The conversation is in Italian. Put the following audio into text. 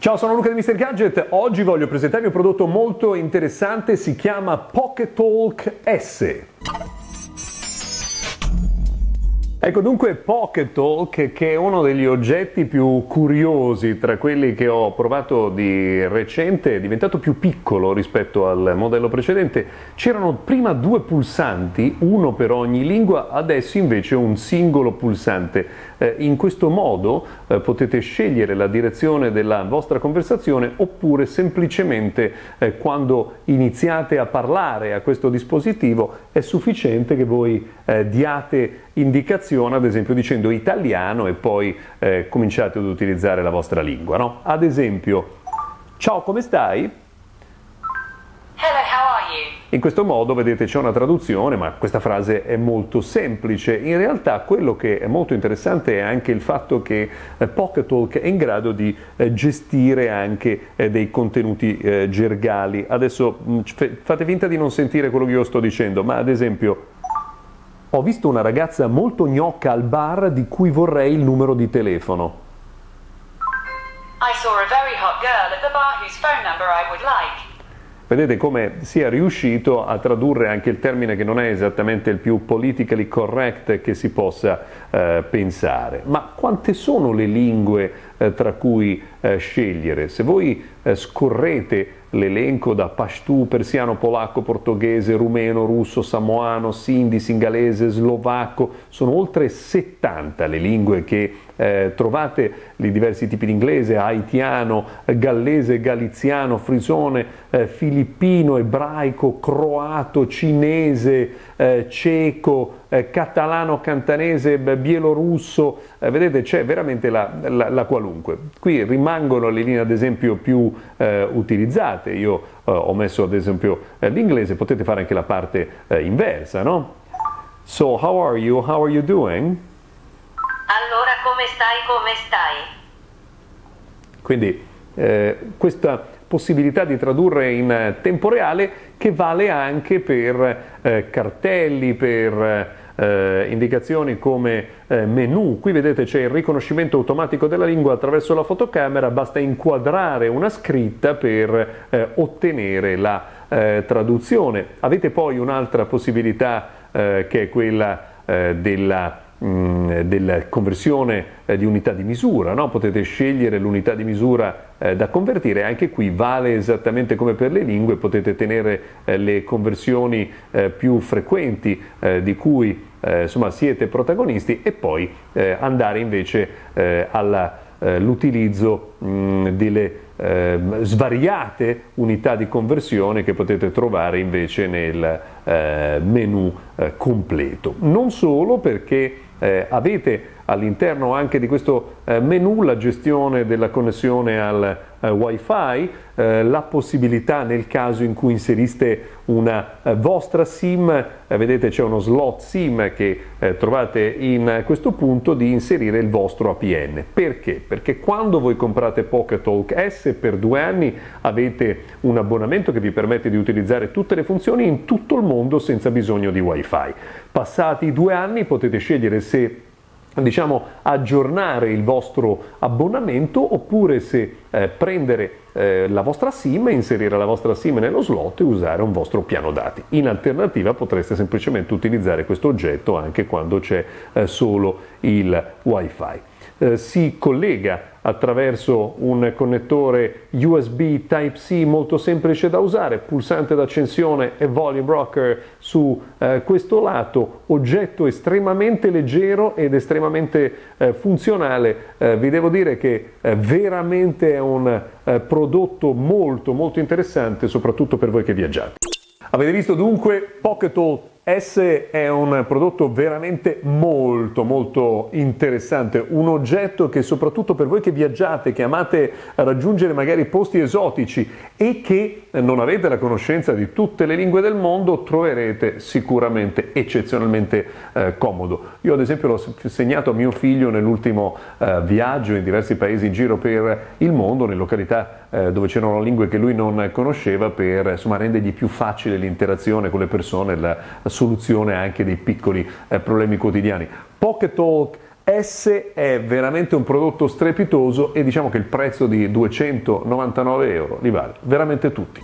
Ciao, sono Luca di Mr. Gadget. Oggi voglio presentarvi un prodotto molto interessante, si chiama Pocket Talk S. Ecco dunque Pocket Talk che è uno degli oggetti più curiosi tra quelli che ho provato di recente, è diventato più piccolo rispetto al modello precedente. C'erano prima due pulsanti, uno per ogni lingua, adesso invece un singolo pulsante. Eh, in questo modo eh, potete scegliere la direzione della vostra conversazione oppure semplicemente eh, quando iniziate a parlare a questo dispositivo è sufficiente che voi eh, diate indicazione, ad esempio dicendo italiano e poi eh, cominciate ad utilizzare la vostra lingua. No? Ad esempio, ciao come stai? In questo modo, vedete, c'è una traduzione, ma questa frase è molto semplice. In realtà quello che è molto interessante è anche il fatto che eh, Pocket Talk è in grado di eh, gestire anche eh, dei contenuti eh, gergali. Adesso mh, mm, fate finta di non sentire quello che io sto dicendo, ma ad esempio ho visto una ragazza molto gnocca al bar di cui vorrei il numero di telefono. Like. Vedete come sia riuscito a tradurre anche il termine che non è esattamente il più politically correct che si possa eh, pensare. Ma quante sono le lingue eh, tra cui eh, scegliere? Se voi eh, scorrete l'elenco da Pashtu, persiano, polacco, portoghese, rumeno, russo, samoano, sindi, singalese, slovacco, sono oltre 70 le lingue che eh, trovate i diversi tipi di inglese, haitiano, gallese, galiziano, frisone, eh, filippino, ebraico, croato, cinese, eh, ceco, eh, catalano, cantanese, bielorusso, eh, vedete c'è veramente la, la, la, qualunque. Qui rimangono le linee ad esempio più eh, utilizzate, io ho messo ad esempio l'inglese, potete fare anche la parte inversa, no? So, how are you? How are you doing? Come stai, come stai? Quindi eh, questa possibilità di tradurre in tempo reale che vale anche per eh, cartelli, per eh, indicazioni come eh, menu. Qui vedete c'è il riconoscimento automatico della lingua attraverso la fotocamera, basta inquadrare una scritta per eh, ottenere la eh, traduzione. Avete poi un'altra possibilità che è quella della della conversione eh, di unità di misura, no? potete scegliere l'unità di misura eh, da convertire, anche qui vale esattamente come per le lingue, potete tenere eh, le conversioni più frequenti di cui insomma, siete protagonisti e poi andare invece all'utilizzo mm, delle eh, svariate unità di conversione che potete trovare invece nel menu completo. Non solo perché eh, avete all'interno anche di questo eh, menu la gestione della connessione al eh, wifi, eh, la possibilità nel caso in cui inseriste una vostra SIM, vedete c'è uno slot SIM che trovate in questo punto di inserire il vostro APN. Perché? Perché quando voi comprate Pocket Talk S per due anni avete un abbonamento che vi permette di utilizzare tutte le funzioni in tutto il mondo senza bisogno di wifi. Passati due anni potete scegliere se diciamo, aggiornare il vostro abbonamento oppure se eh, prendere eh, la vostra SIM, inserire la vostra SIM nello slot e usare un vostro piano dati. In alternativa potreste semplicemente utilizzare questo oggetto anche quando c'è eh, solo il wifi. Eh, si collega attraverso un connettore USB Type-C molto semplice da usare, pulsante d'accensione e volume rocker su eh, questo lato, oggetto estremamente leggero ed estremamente eh, funzionale. Eh, vi devo dire che eh, veramente è un eh, prodotto molto molto interessante soprattutto per voi che viaggiate. Avete visto dunque Pocket All S è un prodotto veramente molto molto interessante, un oggetto che soprattutto per voi che viaggiate, che amate raggiungere magari posti esotici e che non avete la conoscenza di tutte le lingue del mondo, troverete sicuramente eccezionalmente eh, comodo. Io ad esempio l'ho segnato a mio figlio nell'ultimo eh, viaggio in diversi paesi in giro per il mondo, nelle località eh, dove c'erano lingue che lui non conosceva per insomma, rendergli più facile l'interazione con le persone, la, la soluzione anche dei piccoli eh, problemi quotidiani. Pocket Talk S è veramente un prodotto strepitoso e diciamo che il prezzo di 299 euro li vale veramente tutti.